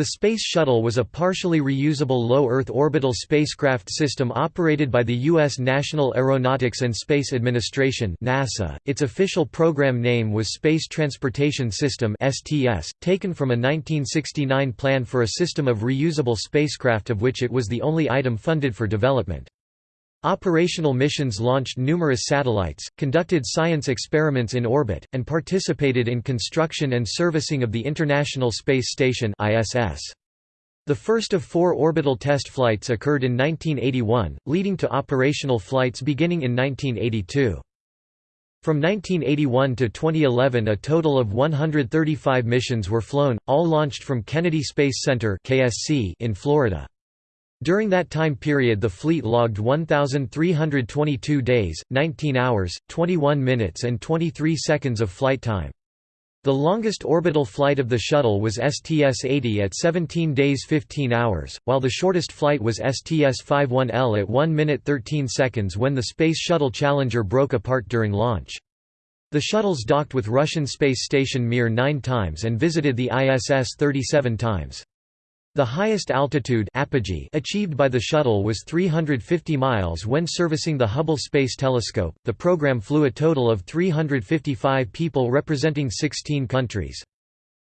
The Space Shuttle was a partially reusable low Earth orbital spacecraft system operated by the U.S. National Aeronautics and Space Administration NASA. .Its official program name was Space Transportation System STS, taken from a 1969 plan for a system of reusable spacecraft of which it was the only item funded for development. Operational missions launched numerous satellites, conducted science experiments in orbit, and participated in construction and servicing of the International Space Station ISS. The first of four orbital test flights occurred in 1981, leading to operational flights beginning in 1982. From 1981 to 2011 a total of 135 missions were flown, all launched from Kennedy Space Center in Florida. During that time period the fleet logged 1,322 days, 19 hours, 21 minutes and 23 seconds of flight time. The longest orbital flight of the shuttle was STS-80 at 17 days 15 hours, while the shortest flight was STS-51L at 1 minute 13 seconds when the Space Shuttle Challenger broke apart during launch. The shuttles docked with Russian space station Mir nine times and visited the ISS 37 times. The highest altitude apogee achieved by the shuttle was 350 miles when servicing the Hubble Space Telescope. The program flew a total of 355 people representing 16 countries.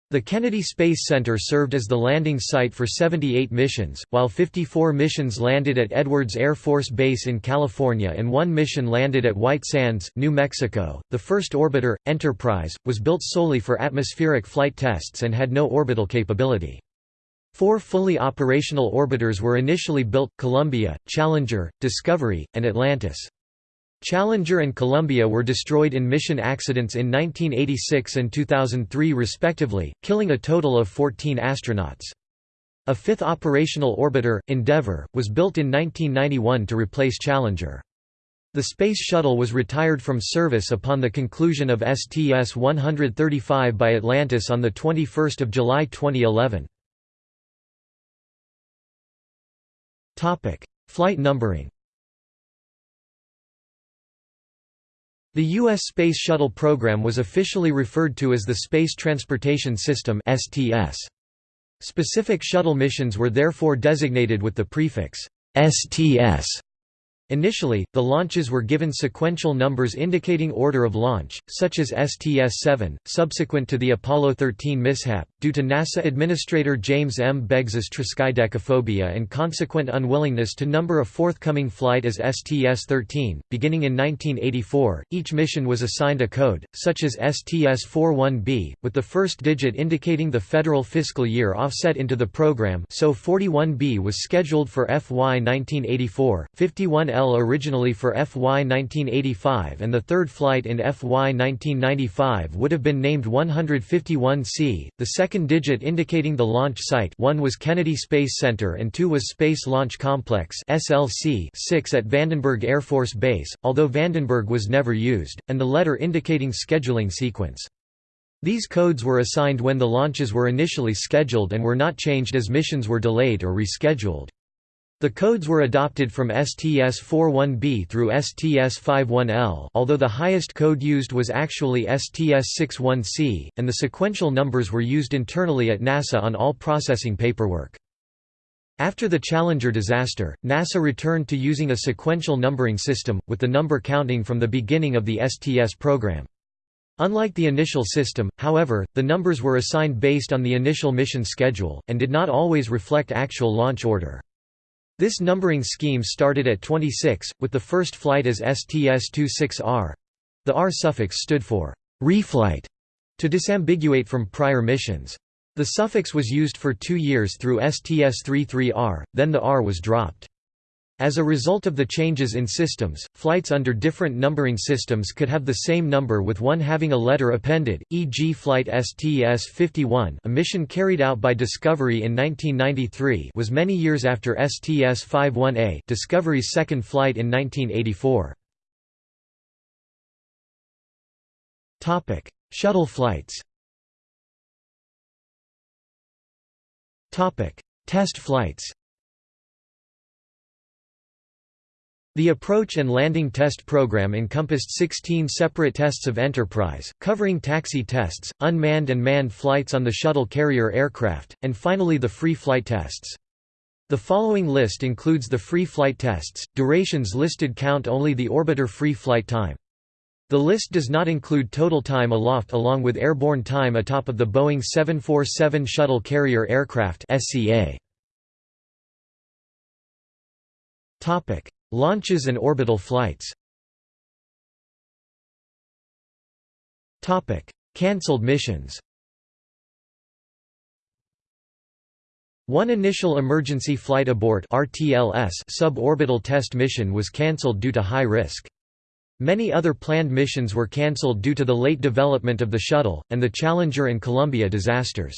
The Kennedy Space Center served as the landing site for 78 missions, while 54 missions landed at Edwards Air Force Base in California and one mission landed at White Sands, New Mexico. The first orbiter, Enterprise, was built solely for atmospheric flight tests and had no orbital capability. Four fully operational orbiters were initially built, Columbia, Challenger, Discovery, and Atlantis. Challenger and Columbia were destroyed in mission accidents in 1986 and 2003 respectively, killing a total of 14 astronauts. A fifth operational orbiter, Endeavour, was built in 1991 to replace Challenger. The Space Shuttle was retired from service upon the conclusion of STS-135 by Atlantis on 21 July 2011. Topic: Flight numbering. The U.S. Space Shuttle program was officially referred to as the Space Transportation System (STS). Specific shuttle missions were therefore designated with the prefix STS Initially, the launches were given sequential numbers indicating order of launch, such as STS-7, subsequent to the Apollo 13 mishap, due to NASA Administrator James M. Beggs's triskaidekaphobia and consequent unwillingness to number a forthcoming flight as STS-13. Beginning in 1984, each mission was assigned a code, such as STS-41B, with the first digit indicating the federal fiscal year offset into the program so 41B was scheduled for FY 1984, 51 L originally for FY 1985 and the third flight in FY 1995 would have been named 151C. The second digit indicating the launch site 1 was Kennedy Space Center and 2 was Space Launch Complex 6 at Vandenberg Air Force Base, although Vandenberg was never used, and the letter indicating scheduling sequence. These codes were assigned when the launches were initially scheduled and were not changed as missions were delayed or rescheduled. The codes were adopted from STS-41B through STS-51L although the highest code used was actually STS-61C, and the sequential numbers were used internally at NASA on all processing paperwork. After the Challenger disaster, NASA returned to using a sequential numbering system, with the number counting from the beginning of the STS program. Unlike the initial system, however, the numbers were assigned based on the initial mission schedule, and did not always reflect actual launch order. This numbering scheme started at 26, with the first flight as STS-26R. The R suffix stood for «reflight» to disambiguate from prior missions. The suffix was used for two years through STS-33R, then the R was dropped. As a result of the changes in systems, flights under different numbering systems could have the same number with one having a letter appended, e.g. Flight STS-51 a mission carried out by Discovery in 1993 was many years after STS-51A Discovery's second flight in 1984. Shuttle flights Test flights The approach and landing test program encompassed 16 separate tests of Enterprise, covering taxi tests, unmanned and manned flights on the shuttle carrier aircraft, and finally the free flight tests. The following list includes the free flight tests, durations listed count only the orbiter free flight time. The list does not include total time aloft along with airborne time atop of the Boeing 747 Shuttle Carrier Aircraft SCA. Launches and orbital flights Cancelled missions One initial emergency flight abort RTLS suborbital test mission was cancelled due to high risk. Many other planned missions were cancelled due to the late development of the shuttle, and the Challenger and Columbia disasters.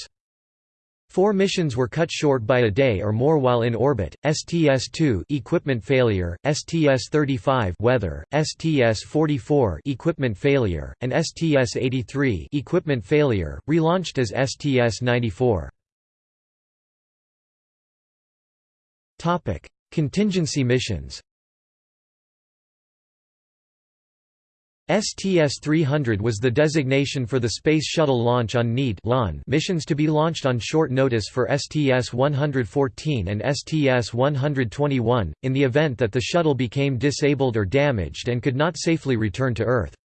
Four missions were cut short by a day or more while in orbit: STS-2 equipment failure, STS-35 weather, STS-44 equipment failure, and STS-83 equipment failure, relaunched as STS-94. Topic: Contingency missions. STS-300 was the designation for the Space Shuttle launch on need missions to be launched on short notice for STS-114 and STS-121, in the event that the shuttle became disabled or damaged and could not safely return to Earth.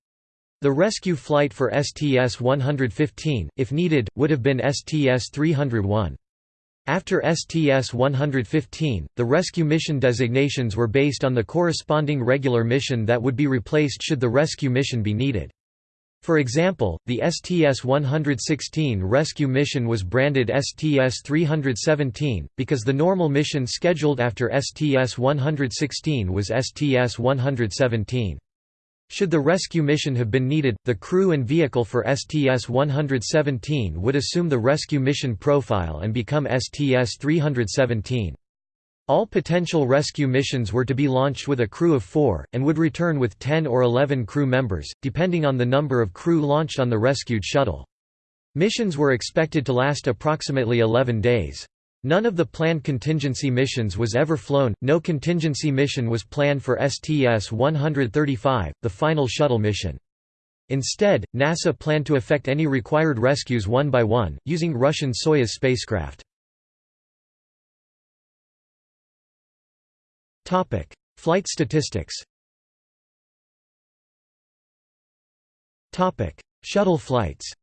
The rescue flight for STS-115, if needed, would have been STS-301. After STS-115, the rescue mission designations were based on the corresponding regular mission that would be replaced should the rescue mission be needed. For example, the STS-116 rescue mission was branded STS-317, because the normal mission scheduled after STS-116 was STS-117. Should the rescue mission have been needed, the crew and vehicle for STS-117 would assume the rescue mission profile and become STS-317. All potential rescue missions were to be launched with a crew of four, and would return with 10 or 11 crew members, depending on the number of crew launched on the rescued shuttle. Missions were expected to last approximately 11 days. None of the planned contingency missions was ever flown, no contingency mission was planned for STS-135, the final shuttle mission. Instead, NASA planned to effect any required rescues one by one, using Russian Soyuz spacecraft. Flight statistics Shuttle flights